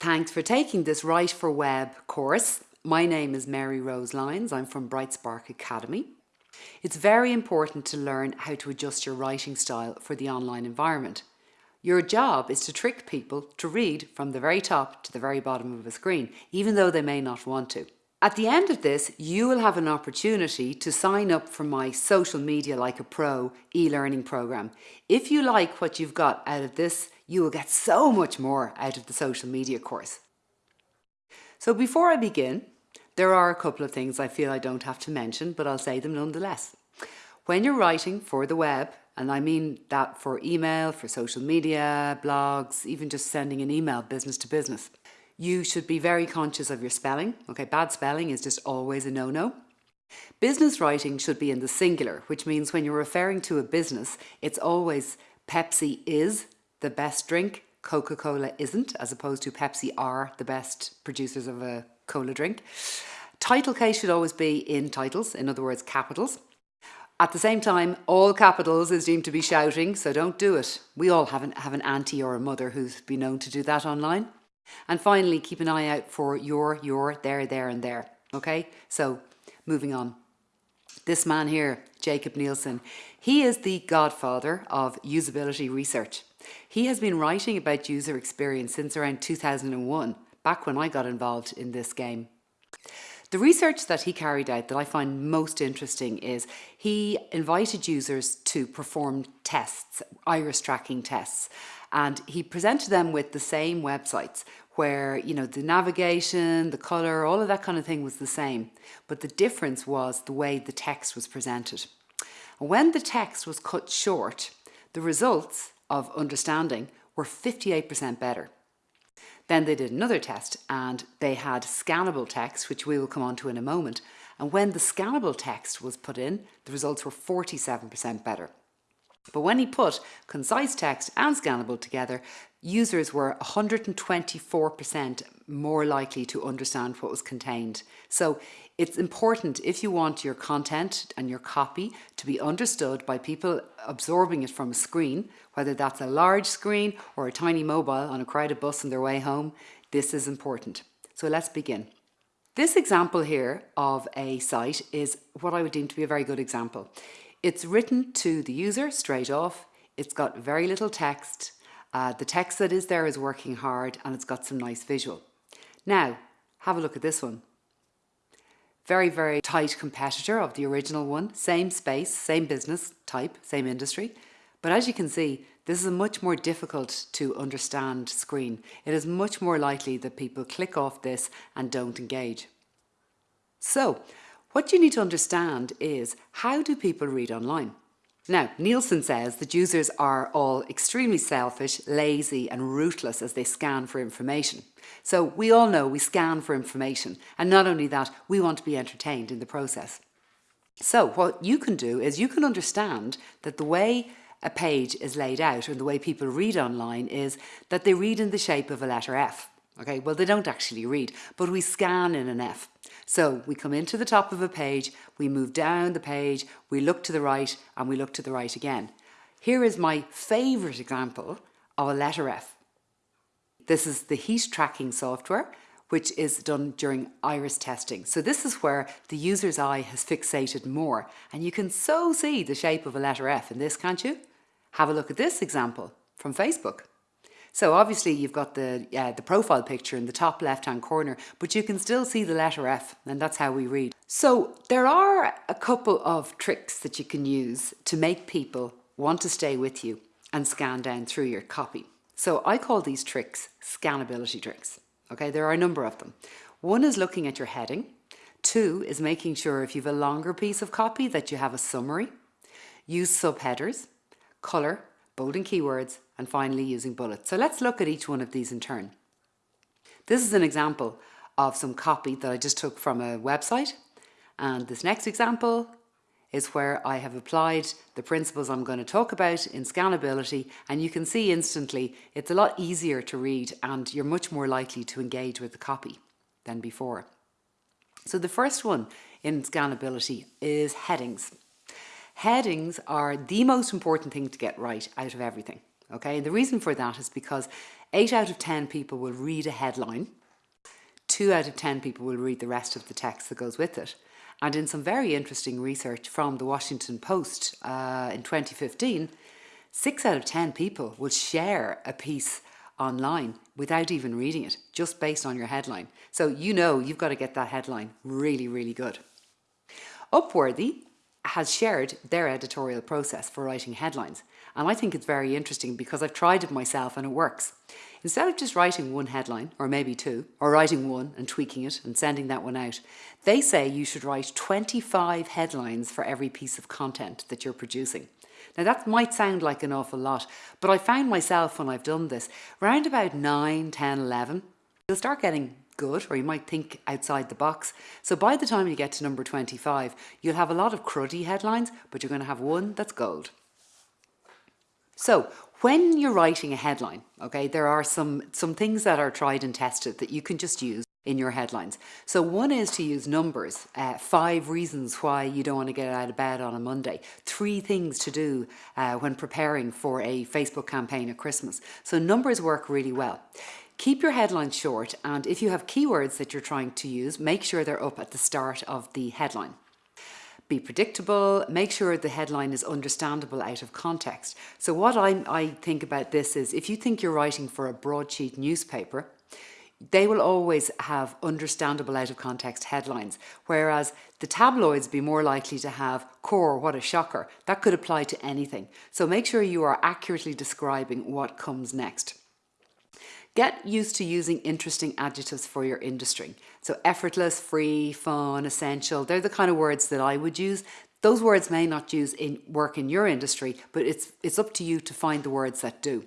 Thanks for taking this Write for Web course. My name is Mary Rose Lyons. I'm from Brightspark Academy. It's very important to learn how to adjust your writing style for the online environment. Your job is to trick people to read from the very top to the very bottom of a screen, even though they may not want to. At the end of this, you will have an opportunity to sign up for my Social Media Like a Pro e-learning program. If you like what you've got out of this, you will get so much more out of the social media course. So before I begin, there are a couple of things I feel I don't have to mention, but I'll say them nonetheless. When you're writing for the web, and I mean that for email, for social media, blogs, even just sending an email business to business, you should be very conscious of your spelling. Okay, bad spelling is just always a no-no. Business writing should be in the singular, which means when you're referring to a business, it's always Pepsi is the best drink, Coca-Cola isn't, as opposed to Pepsi are the best producers of a cola drink. Title case should always be in titles, in other words, capitals. At the same time, all capitals is deemed to be shouting, so don't do it. We all have an, have an auntie or a mother who's been known to do that online. And finally, keep an eye out for your, your, there, there and there. Okay, so moving on. This man here, Jakob Nielsen, he is the godfather of usability research. He has been writing about user experience since around 2001, back when I got involved in this game. The research that he carried out that I find most interesting is he invited users to perform tests, iris tracking tests, and he presented them with the same websites where, you know, the navigation, the color, all of that kind of thing was the same. But the difference was the way the text was presented. When the text was cut short, the results of understanding were 58% better. Then they did another test and they had scannable text, which we will come on to in a moment. And when the scannable text was put in, the results were 47% better. But when he put concise text and scannable together, users were 124% more likely to understand what was contained. So it's important if you want your content and your copy to be understood by people absorbing it from a screen, whether that's a large screen or a tiny mobile on a crowded bus on their way home, this is important. So let's begin. This example here of a site is what I would deem to be a very good example. It's written to the user straight off. It's got very little text. Uh, the text that is there is working hard and it's got some nice visual. Now, have a look at this one. Very, very tight competitor of the original one. Same space, same business type, same industry. But as you can see, this is a much more difficult to understand screen. It is much more likely that people click off this and don't engage. So, what you need to understand is how do people read online? Now, Nielsen says that users are all extremely selfish, lazy and ruthless as they scan for information. So we all know we scan for information and not only that, we want to be entertained in the process. So what you can do is you can understand that the way a page is laid out and the way people read online is that they read in the shape of a letter F. Okay, well they don't actually read, but we scan in an F. So we come into the top of a page, we move down the page, we look to the right and we look to the right again. Here is my favourite example of a letter F. This is the heat tracking software which is done during iris testing. So this is where the user's eye has fixated more and you can so see the shape of a letter F in this, can't you? Have a look at this example from Facebook. So obviously you've got the, uh, the profile picture in the top left hand corner, but you can still see the letter F and that's how we read. So there are a couple of tricks that you can use to make people want to stay with you and scan down through your copy. So I call these tricks scannability tricks. Okay, there are a number of them. One is looking at your heading. Two is making sure if you have a longer piece of copy that you have a summary. Use subheaders, colour, bolding keywords, and finally using bullets. So let's look at each one of these in turn. This is an example of some copy that I just took from a website. And this next example is where I have applied the principles I'm going to talk about in scannability and you can see instantly it's a lot easier to read and you're much more likely to engage with the copy than before. So the first one in scannability is headings. Headings are the most important thing to get right out of everything. Okay, and the reason for that is because 8 out of 10 people will read a headline, 2 out of 10 people will read the rest of the text that goes with it. And in some very interesting research from the Washington Post uh, in 2015, 6 out of 10 people will share a piece online without even reading it, just based on your headline. So you know you've got to get that headline really, really good. Upworthy has shared their editorial process for writing headlines. And I think it's very interesting because I've tried it myself and it works. Instead of just writing one headline, or maybe two, or writing one and tweaking it and sending that one out, they say you should write 25 headlines for every piece of content that you're producing. Now that might sound like an awful lot, but I found myself when I've done this, around about 9, 10, 11, you'll start getting good or you might think outside the box. So by the time you get to number 25, you'll have a lot of cruddy headlines, but you're going to have one that's gold. So when you're writing a headline, okay, there are some, some things that are tried and tested that you can just use in your headlines. So one is to use numbers, uh, five reasons why you don't want to get out of bed on a Monday, three things to do uh, when preparing for a Facebook campaign at Christmas. So numbers work really well. Keep your headlines short and if you have keywords that you're trying to use, make sure they're up at the start of the headline. Be predictable, make sure the headline is understandable out of context. So what I, I think about this is if you think you're writing for a broadsheet newspaper, they will always have understandable out of context headlines, whereas the tabloids be more likely to have core, what a shocker. That could apply to anything. So make sure you are accurately describing what comes next. Get used to using interesting adjectives for your industry. So effortless, free, fun, essential, they're the kind of words that I would use. Those words may not use in work in your industry, but it's, it's up to you to find the words that do.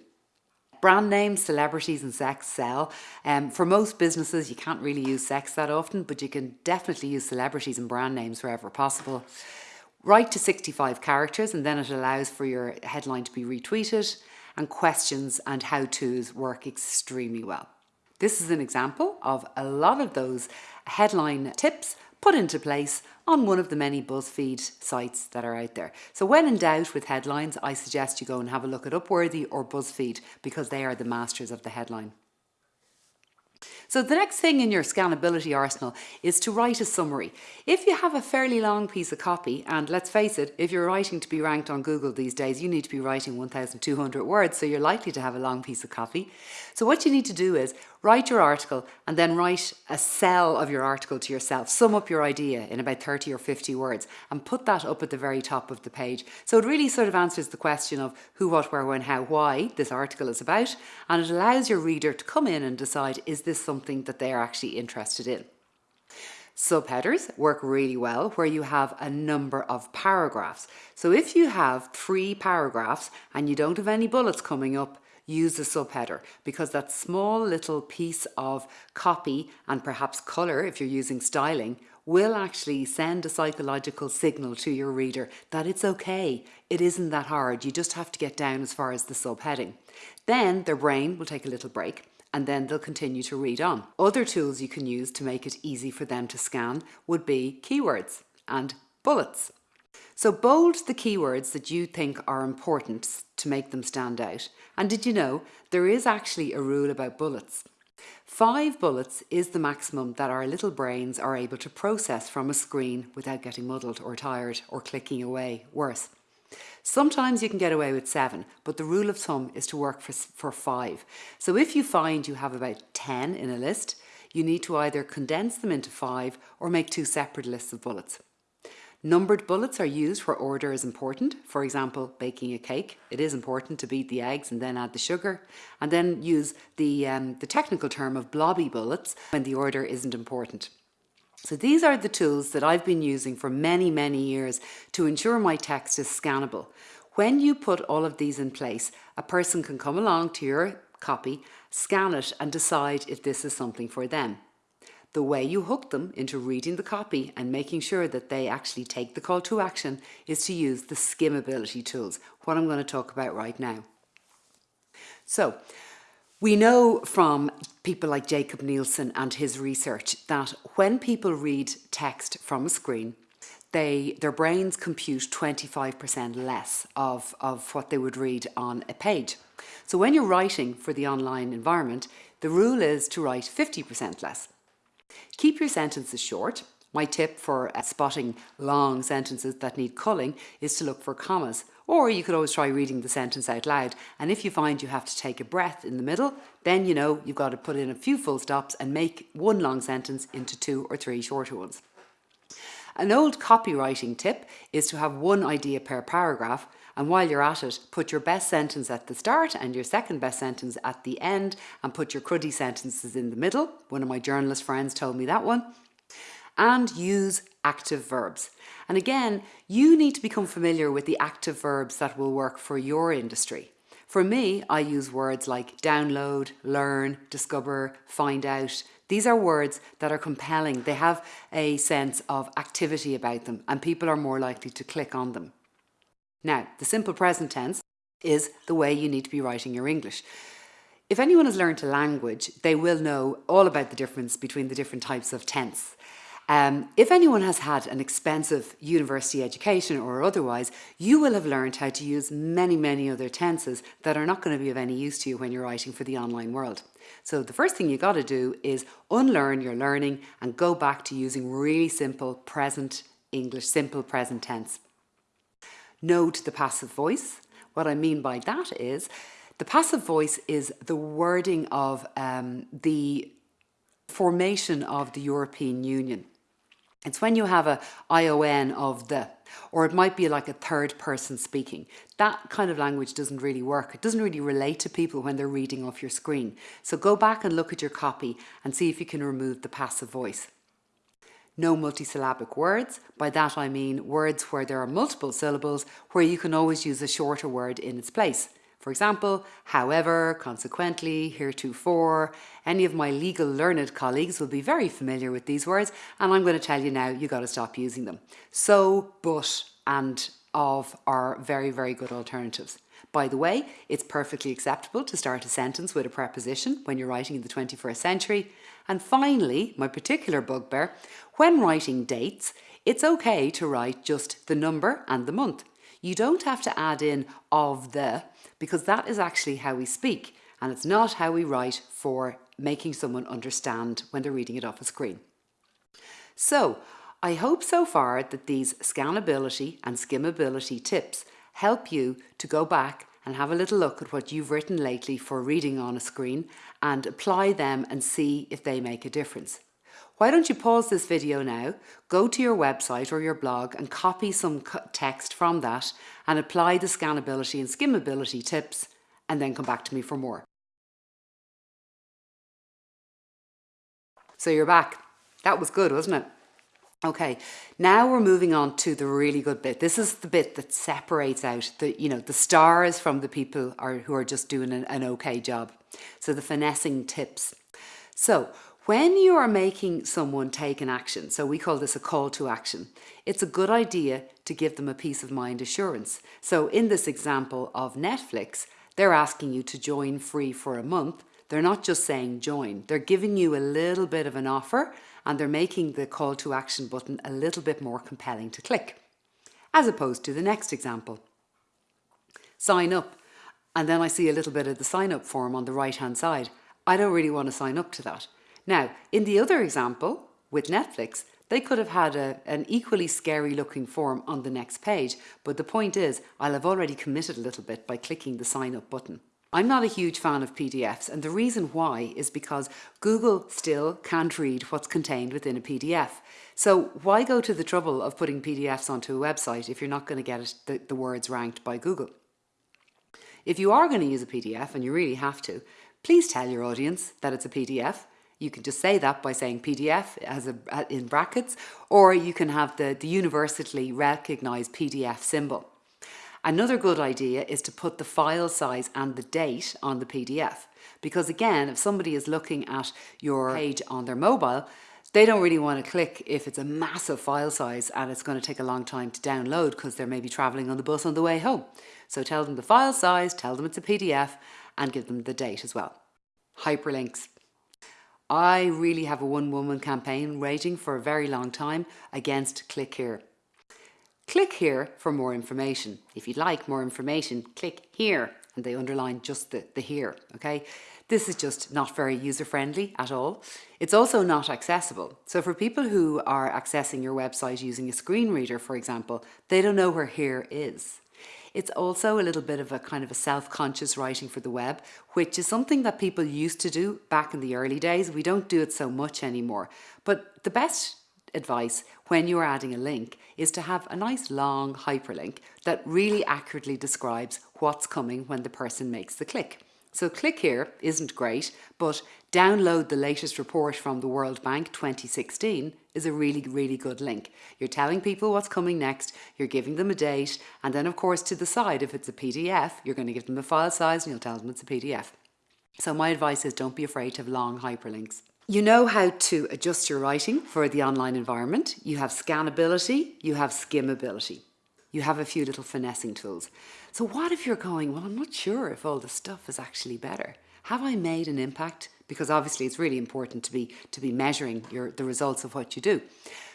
Brand names, celebrities and sex sell. Um, for most businesses, you can't really use sex that often, but you can definitely use celebrities and brand names wherever possible. Write to 65 characters and then it allows for your headline to be retweeted and questions and how-tos work extremely well. This is an example of a lot of those headline tips put into place on one of the many BuzzFeed sites that are out there. So when in doubt with headlines, I suggest you go and have a look at Upworthy or BuzzFeed because they are the masters of the headline. So the next thing in your scannability arsenal is to write a summary. If you have a fairly long piece of copy, and let's face it, if you're writing to be ranked on Google these days, you need to be writing 1,200 words, so you're likely to have a long piece of copy. So what you need to do is write your article and then write a cell of your article to yourself. Sum up your idea in about 30 or 50 words and put that up at the very top of the page. So it really sort of answers the question of who, what, where, when, how, why this article is about and it allows your reader to come in and decide is this something that they are actually interested in. Subheaders work really well where you have a number of paragraphs. So if you have three paragraphs and you don't have any bullets coming up, use a subheader because that small little piece of copy and perhaps colour if you're using styling will actually send a psychological signal to your reader that it's okay, it isn't that hard, you just have to get down as far as the subheading. Then their brain will take a little break and then they'll continue to read on. Other tools you can use to make it easy for them to scan would be keywords and bullets. So bold the keywords that you think are important to make them stand out. And did you know there is actually a rule about bullets? Five bullets is the maximum that our little brains are able to process from a screen without getting muddled or tired or clicking away worse. Sometimes you can get away with seven, but the rule of thumb is to work for, for five. So if you find you have about 10 in a list, you need to either condense them into five or make two separate lists of bullets. Numbered bullets are used where order is important. For example, baking a cake. It is important to beat the eggs and then add the sugar. And then use the, um, the technical term of blobby bullets when the order isn't important. So these are the tools that I've been using for many, many years to ensure my text is scannable. When you put all of these in place, a person can come along to your copy, scan it and decide if this is something for them. The way you hook them into reading the copy and making sure that they actually take the call to action is to use the skimmability tools, what I'm going to talk about right now. So, we know from people like Jakob Nielsen and his research that when people read text from a screen, they their brains compute 25% less of, of what they would read on a page. So when you're writing for the online environment, the rule is to write 50% less. Keep your sentences short. My tip for uh, spotting long sentences that need culling is to look for commas. Or you could always try reading the sentence out loud. And if you find you have to take a breath in the middle, then you know you've got to put in a few full stops and make one long sentence into two or three shorter ones. An old copywriting tip is to have one idea per paragraph and while you're at it, put your best sentence at the start and your second best sentence at the end and put your cruddy sentences in the middle. One of my journalist friends told me that one. And use active verbs. And again, you need to become familiar with the active verbs that will work for your industry. For me, I use words like download, learn, discover, find out. These are words that are compelling. They have a sense of activity about them and people are more likely to click on them. Now, the simple present tense is the way you need to be writing your English. If anyone has learned a language, they will know all about the difference between the different types of tense. Um, if anyone has had an expensive university education or otherwise, you will have learned how to use many, many other tenses that are not going to be of any use to you when you're writing for the online world. So the first thing you got to do is unlearn your learning and go back to using really simple present English, simple present tense. Note the passive voice. What I mean by that is the passive voice is the wording of um, the formation of the European Union. It's when you have a ION of the, or it might be like a third person speaking. That kind of language doesn't really work. It doesn't really relate to people when they're reading off your screen. So go back and look at your copy and see if you can remove the passive voice. No multisyllabic words. By that I mean words where there are multiple syllables where you can always use a shorter word in its place. For example, however, consequently, heretofore. Any of my legal learned colleagues will be very familiar with these words and I'm going to tell you now you got to stop using them. So, but and of are very, very good alternatives. By the way, it's perfectly acceptable to start a sentence with a preposition when you're writing in the 21st century. And finally, my particular bugbear, when writing dates, it's okay to write just the number and the month. You don't have to add in of the because that is actually how we speak and it's not how we write for making someone understand when they're reading it off a screen. So I hope so far that these scannability and skimmability tips help you to go back and have a little look at what you've written lately for reading on a screen and apply them and see if they make a difference. Why don't you pause this video now, go to your website or your blog and copy some text from that and apply the scannability and skimmability tips and then come back to me for more. So you're back. That was good, wasn't it? Okay, now we're moving on to the really good bit. This is the bit that separates out the, you know, the stars from the people are, who are just doing an, an okay job. So the finessing tips. So when you are making someone take an action, so we call this a call to action, it's a good idea to give them a peace of mind assurance. So in this example of Netflix, they're asking you to join free for a month. They're not just saying join, they're giving you a little bit of an offer and they're making the call to action button a little bit more compelling to click, as opposed to the next example. Sign up, and then I see a little bit of the sign up form on the right hand side. I don't really want to sign up to that. Now, in the other example, with Netflix, they could have had a, an equally scary looking form on the next page, but the point is, I'll have already committed a little bit by clicking the sign up button. I'm not a huge fan of PDFs and the reason why is because Google still can't read what's contained within a PDF. So why go to the trouble of putting PDFs onto a website if you're not going to get it, the, the words ranked by Google? If you are going to use a PDF and you really have to, please tell your audience that it's a PDF you can just say that by saying PDF as a, in brackets, or you can have the, the universally recognised PDF symbol. Another good idea is to put the file size and the date on the PDF. Because again, if somebody is looking at your page on their mobile, they don't really want to click if it's a massive file size and it's going to take a long time to download because they're maybe traveling on the bus on the way home. So tell them the file size, tell them it's a PDF and give them the date as well. Hyperlinks. I really have a one woman campaign raging for a very long time against Click Here. Click here for more information. If you'd like more information, click here and they underline just the, the here, okay? This is just not very user-friendly at all. It's also not accessible. So for people who are accessing your website using a screen reader, for example, they don't know where here is. It's also a little bit of a kind of a self-conscious writing for the web, which is something that people used to do back in the early days. We don't do it so much anymore. But the best advice when you're adding a link is to have a nice long hyperlink that really accurately describes what's coming when the person makes the click. So click here isn't great, but download the latest report from the World Bank 2016 is a really, really good link. You're telling people what's coming next, you're giving them a date, and then of course to the side, if it's a PDF, you're going to give them a file size and you'll tell them it's a PDF. So my advice is don't be afraid to have long hyperlinks. You know how to adjust your writing for the online environment. You have scannability, you have skimmability you have a few little finessing tools. So what if you're going, well, I'm not sure if all the stuff is actually better. Have I made an impact? Because obviously it's really important to be, to be measuring your, the results of what you do.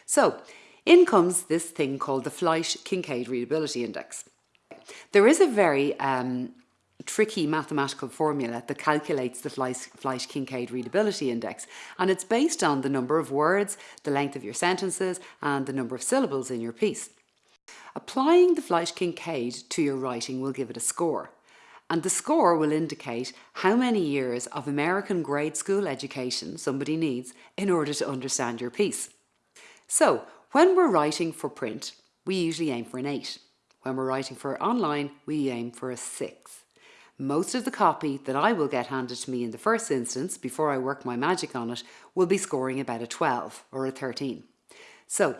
So in comes this thing called the Flesch-Kincaid Readability Index. There is a very um, tricky mathematical formula that calculates the Flesch-Kincaid Readability Index and it's based on the number of words, the length of your sentences and the number of syllables in your piece. Applying the Flesch-Kincaid to your writing will give it a score. And the score will indicate how many years of American grade school education somebody needs in order to understand your piece. So, when we're writing for print, we usually aim for an 8. When we're writing for online, we aim for a 6. Most of the copy that I will get handed to me in the first instance, before I work my magic on it, will be scoring about a 12 or a 13. So,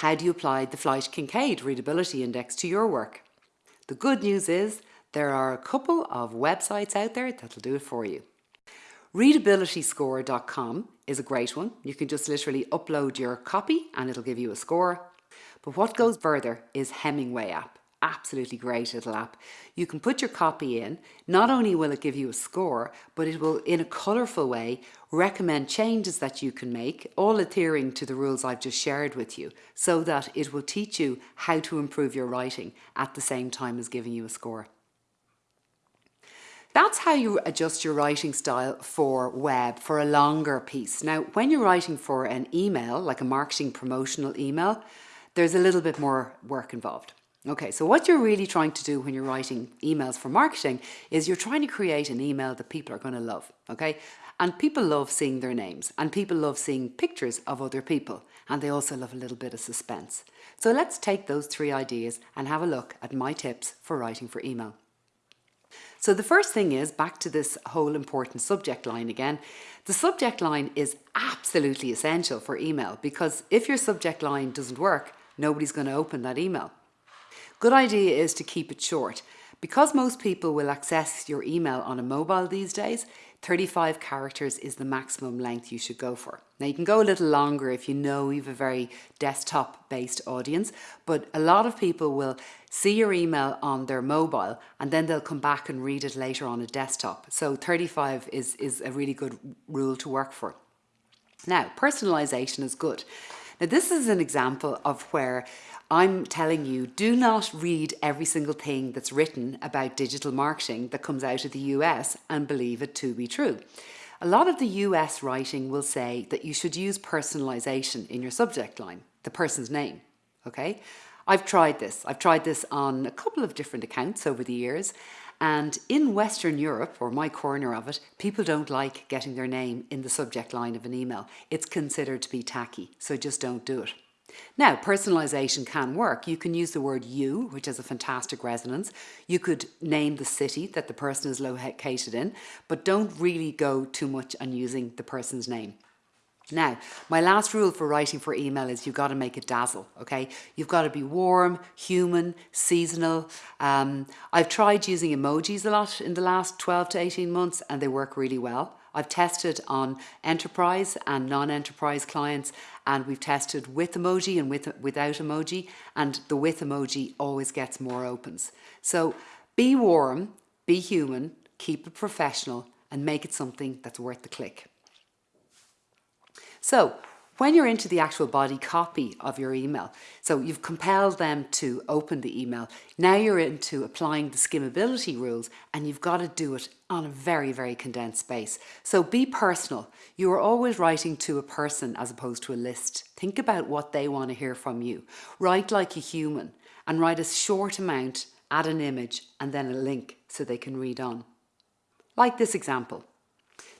how do you apply the Flesch Kincaid Readability Index to your work? The good news is there are a couple of websites out there that'll do it for you. Readabilityscore.com is a great one. You can just literally upload your copy and it'll give you a score. But what goes further is Hemingway app absolutely great little app. You can put your copy in. Not only will it give you a score, but it will, in a colourful way, recommend changes that you can make, all adhering to the rules I've just shared with you, so that it will teach you how to improve your writing at the same time as giving you a score. That's how you adjust your writing style for web, for a longer piece. Now, when you're writing for an email, like a marketing promotional email, there's a little bit more work involved. Okay, so what you're really trying to do when you're writing emails for marketing is you're trying to create an email that people are going to love, okay? And people love seeing their names and people love seeing pictures of other people and they also love a little bit of suspense. So let's take those three ideas and have a look at my tips for writing for email. So the first thing is back to this whole important subject line again. The subject line is absolutely essential for email because if your subject line doesn't work, nobody's going to open that email. Good idea is to keep it short. Because most people will access your email on a mobile these days, 35 characters is the maximum length you should go for. Now you can go a little longer if you know you have a very desktop based audience, but a lot of people will see your email on their mobile and then they'll come back and read it later on a desktop. So 35 is, is a really good rule to work for. Now, personalization is good. Now this is an example of where I'm telling you, do not read every single thing that's written about digital marketing that comes out of the US and believe it to be true. A lot of the US writing will say that you should use personalization in your subject line, the person's name, okay? I've tried this. I've tried this on a couple of different accounts over the years. And in Western Europe, or my corner of it, people don't like getting their name in the subject line of an email. It's considered to be tacky, so just don't do it. Now, personalization can work. You can use the word you, which has a fantastic resonance. You could name the city that the person is located in, but don't really go too much on using the person's name. Now, my last rule for writing for email is you've got to make it dazzle, okay? You've got to be warm, human, seasonal. Um, I've tried using emojis a lot in the last 12 to 18 months and they work really well. I've tested on enterprise and non-enterprise clients and we've tested with emoji and with, without emoji and the with emoji always gets more opens. So be warm, be human, keep it professional and make it something that's worth the click. So When you're into the actual body copy of your email, so you've compelled them to open the email, now you're into applying the skimmability rules and you've got to do it on a very, very condensed space. So be personal. You are always writing to a person as opposed to a list. Think about what they want to hear from you. Write like a human and write a short amount, add an image and then a link so they can read on. Like this example.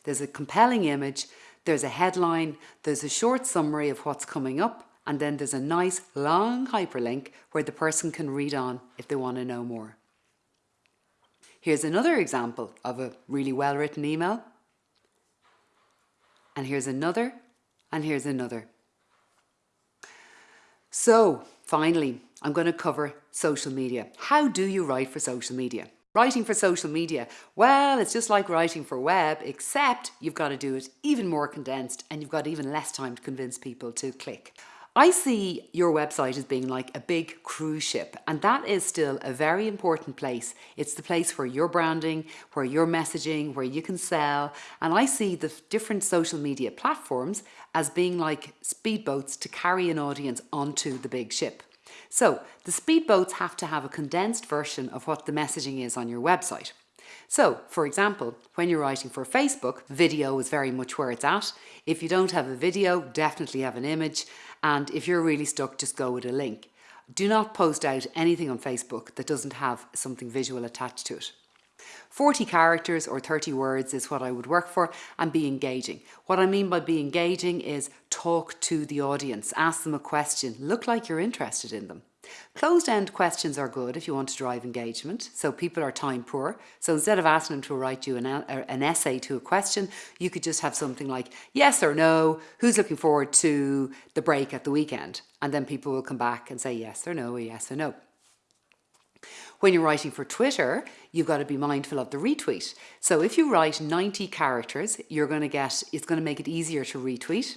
There's a compelling image there's a headline, there's a short summary of what's coming up, and then there's a nice long hyperlink where the person can read on if they want to know more. Here's another example of a really well written email. And here's another, and here's another. So finally, I'm going to cover social media. How do you write for social media? Writing for social media, well, it's just like writing for web, except you've got to do it even more condensed and you've got even less time to convince people to click. I see your website as being like a big cruise ship, and that is still a very important place. It's the place where you're branding, where you're messaging, where you can sell. And I see the different social media platforms as being like speedboats to carry an audience onto the big ship. So the speedboats have to have a condensed version of what the messaging is on your website. So, for example, when you're writing for Facebook, video is very much where it's at. If you don't have a video, definitely have an image. And if you're really stuck, just go with a link. Do not post out anything on Facebook that doesn't have something visual attached to it. 40 characters or 30 words is what I would work for and be engaging. What I mean by be engaging is talk to the audience, ask them a question, look like you're interested in them. Closed-end questions are good if you want to drive engagement, so people are time poor. So instead of asking them to write you an, uh, an essay to a question, you could just have something like, yes or no, who's looking forward to the break at the weekend? And then people will come back and say yes or no, or yes or no. When you're writing for Twitter, you've got to be mindful of the retweet. So if you write 90 characters, you're going to get, it's going to make it easier to retweet.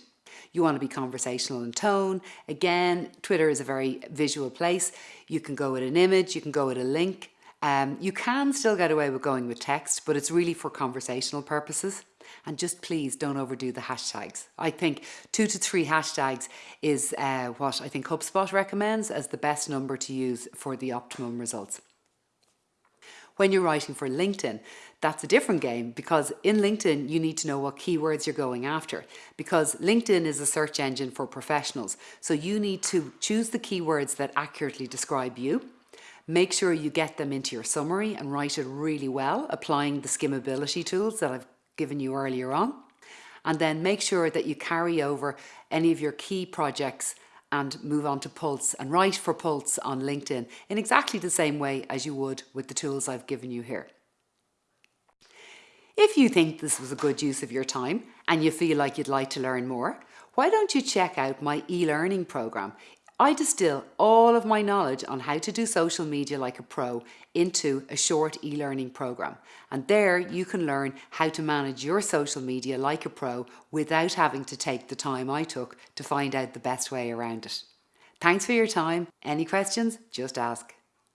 You want to be conversational in tone. Again, Twitter is a very visual place. You can go with an image, you can go with a link. Um, you can still get away with going with text, but it's really for conversational purposes. And just please don't overdo the hashtags. I think two to three hashtags is uh, what I think HubSpot recommends as the best number to use for the optimum results. When you're writing for LinkedIn, that's a different game because in LinkedIn, you need to know what keywords you're going after because LinkedIn is a search engine for professionals. So you need to choose the keywords that accurately describe you. Make sure you get them into your summary and write it really well, applying the skimmability tools that I've given you earlier on. And then make sure that you carry over any of your key projects and move on to Pulse and write for Pulse on LinkedIn in exactly the same way as you would with the tools I've given you here. If you think this was a good use of your time and you feel like you'd like to learn more, why don't you check out my e-learning program? I distill all of my knowledge on how to do social media like a pro into a short e-learning program. And there you can learn how to manage your social media like a pro without having to take the time I took to find out the best way around it. Thanks for your time. Any questions? Just ask.